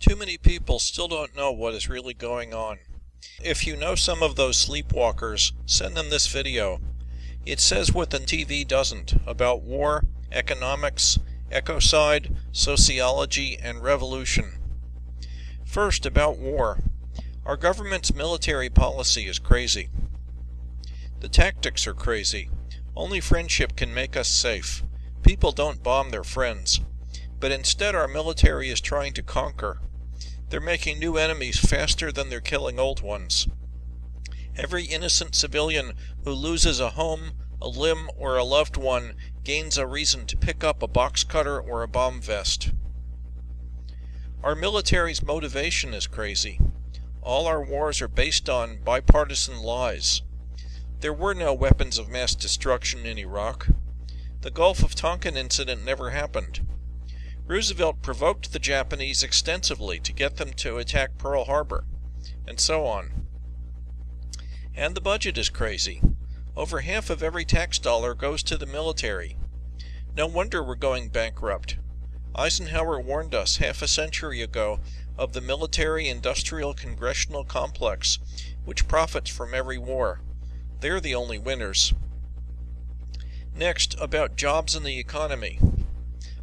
Too many people still don't know what is really going on. If you know some of those sleepwalkers, send them this video. It says what the TV doesn't about war, economics, ecocide, sociology, and revolution. First, about war. Our government's military policy is crazy. The tactics are crazy. Only friendship can make us safe. People don't bomb their friends. But instead our military is trying to conquer. They're making new enemies faster than they're killing old ones. Every innocent civilian who loses a home, a limb, or a loved one gains a reason to pick up a box cutter or a bomb vest. Our military's motivation is crazy. All our wars are based on bipartisan lies. There were no weapons of mass destruction in Iraq. The Gulf of Tonkin incident never happened. Roosevelt provoked the Japanese extensively to get them to attack Pearl Harbor, and so on. And the budget is crazy. Over half of every tax dollar goes to the military. No wonder we're going bankrupt. Eisenhower warned us half a century ago of the military industrial congressional complex, which profits from every war. They're the only winners. Next, about jobs and the economy.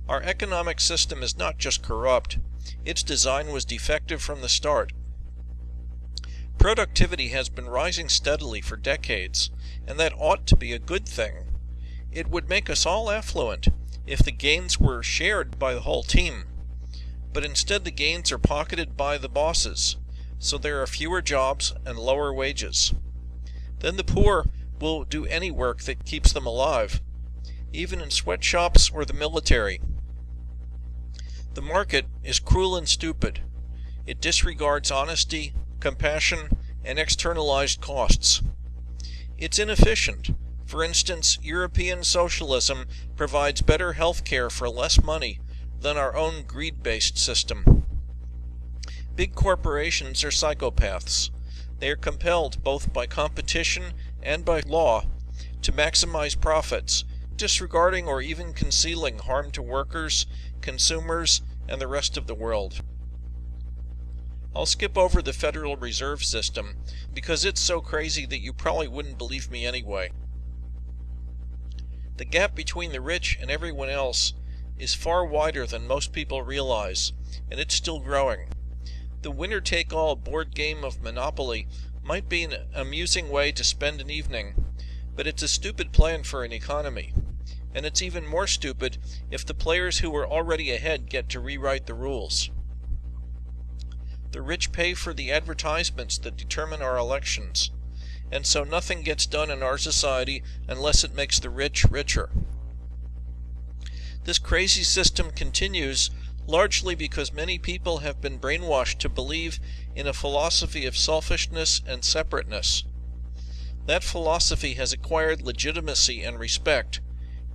Our economic system is not just corrupt, its design was defective from the start. Productivity has been rising steadily for decades, and that ought to be a good thing. It would make us all affluent if the gains were shared by the whole team. But instead the gains are pocketed by the bosses, so there are fewer jobs and lower wages. Then the poor will do any work that keeps them alive, even in sweatshops or the military. The market is cruel and stupid. It disregards honesty, compassion, and externalized costs. It's inefficient. For instance, European socialism provides better health care for less money than our own greed-based system. Big corporations are psychopaths. They are compelled both by competition and by law to maximize profits, disregarding or even concealing harm to workers, consumers, and the rest of the world. I'll skip over the Federal Reserve System because it's so crazy that you probably wouldn't believe me anyway. The gap between the rich and everyone else is far wider than most people realize, and it's still growing. The winner take all board game of Monopoly might be an amusing way to spend an evening, but it's a stupid plan for an economy and it's even more stupid if the players who are already ahead get to rewrite the rules. The rich pay for the advertisements that determine our elections, and so nothing gets done in our society unless it makes the rich richer. This crazy system continues largely because many people have been brainwashed to believe in a philosophy of selfishness and separateness. That philosophy has acquired legitimacy and respect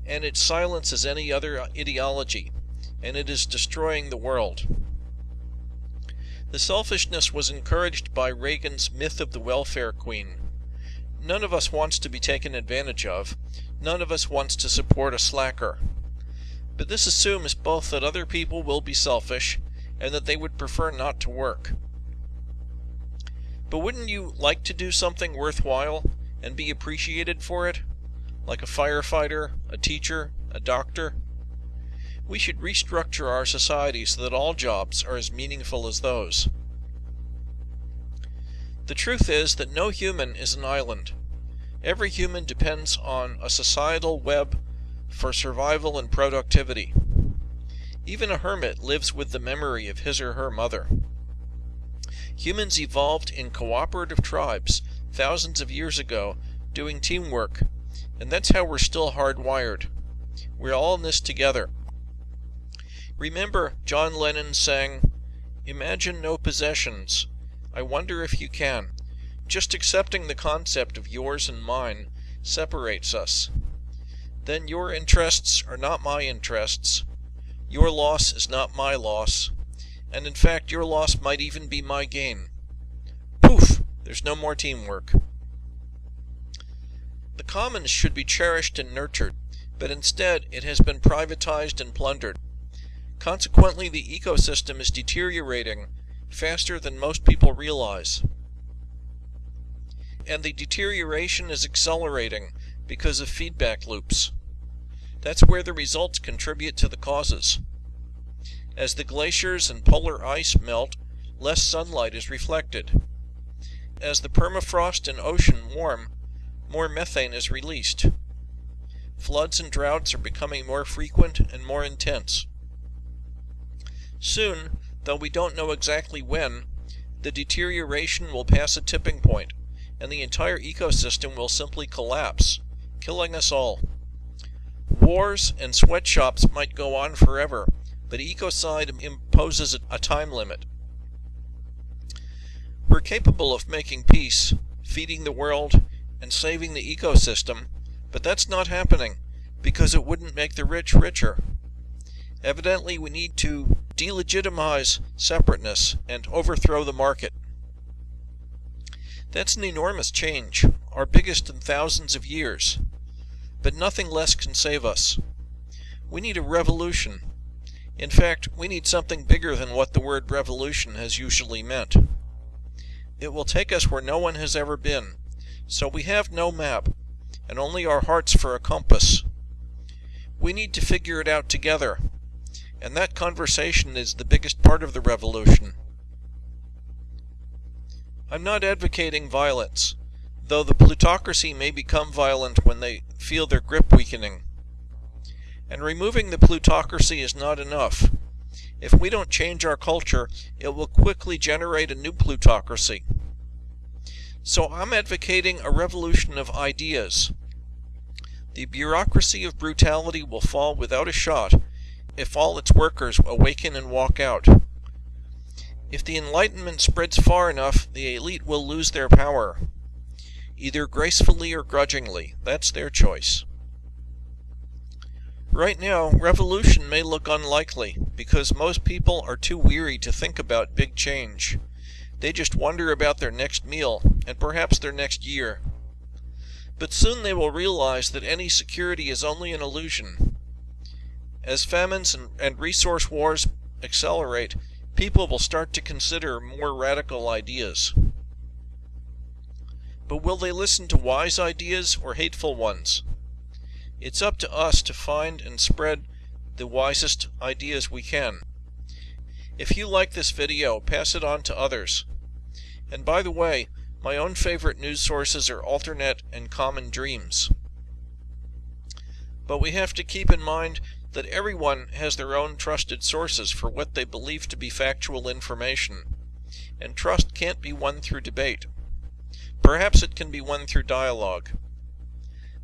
and it silences any other ideology, and it is destroying the world. The selfishness was encouraged by Reagan's myth of the welfare queen. None of us wants to be taken advantage of. None of us wants to support a slacker. But this assumes both that other people will be selfish and that they would prefer not to work. But wouldn't you like to do something worthwhile and be appreciated for it? Like a firefighter, a teacher, a doctor. We should restructure our society so that all jobs are as meaningful as those. The truth is that no human is an island. Every human depends on a societal web for survival and productivity. Even a hermit lives with the memory of his or her mother. Humans evolved in cooperative tribes thousands of years ago doing teamwork and that's how we're still hardwired. We're all in this together. Remember, John Lennon sang, Imagine no possessions. I wonder if you can. Just accepting the concept of yours and mine separates us. Then your interests are not my interests. Your loss is not my loss. And in fact, your loss might even be my gain. Poof! There's no more teamwork. The commons should be cherished and nurtured, but instead it has been privatized and plundered. Consequently, the ecosystem is deteriorating faster than most people realize. And the deterioration is accelerating because of feedback loops. That's where the results contribute to the causes. As the glaciers and polar ice melt, less sunlight is reflected. As the permafrost and ocean warm, more methane is released. Floods and droughts are becoming more frequent and more intense. Soon, though we don't know exactly when, the deterioration will pass a tipping point, and the entire ecosystem will simply collapse, killing us all. Wars and sweatshops might go on forever, but ecocide imposes a time limit. We're capable of making peace, feeding the world, and saving the ecosystem, but that's not happening because it wouldn't make the rich richer. Evidently, we need to delegitimize separateness and overthrow the market. That's an enormous change, our biggest in thousands of years. But nothing less can save us. We need a revolution. In fact, we need something bigger than what the word revolution has usually meant. It will take us where no one has ever been, so we have no map, and only our hearts for a compass. We need to figure it out together, and that conversation is the biggest part of the revolution. I'm not advocating violence, though the plutocracy may become violent when they feel their grip weakening. And removing the plutocracy is not enough. If we don't change our culture, it will quickly generate a new plutocracy. So I'm advocating a revolution of ideas. The bureaucracy of brutality will fall without a shot if all its workers awaken and walk out. If the Enlightenment spreads far enough, the elite will lose their power. Either gracefully or grudgingly, that's their choice. Right now, revolution may look unlikely, because most people are too weary to think about big change. They just wonder about their next meal, and perhaps their next year. But soon they will realize that any security is only an illusion. As famines and, and resource wars accelerate, people will start to consider more radical ideas. But will they listen to wise ideas or hateful ones? It's up to us to find and spread the wisest ideas we can. If you like this video, pass it on to others. And by the way, my own favorite news sources are Alternet and Common Dreams. But we have to keep in mind that everyone has their own trusted sources for what they believe to be factual information, and trust can't be won through debate. Perhaps it can be won through dialogue.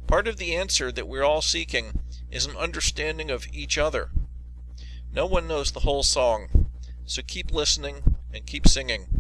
Part of the answer that we're all seeking is an understanding of each other. No one knows the whole song, so keep listening and keep singing.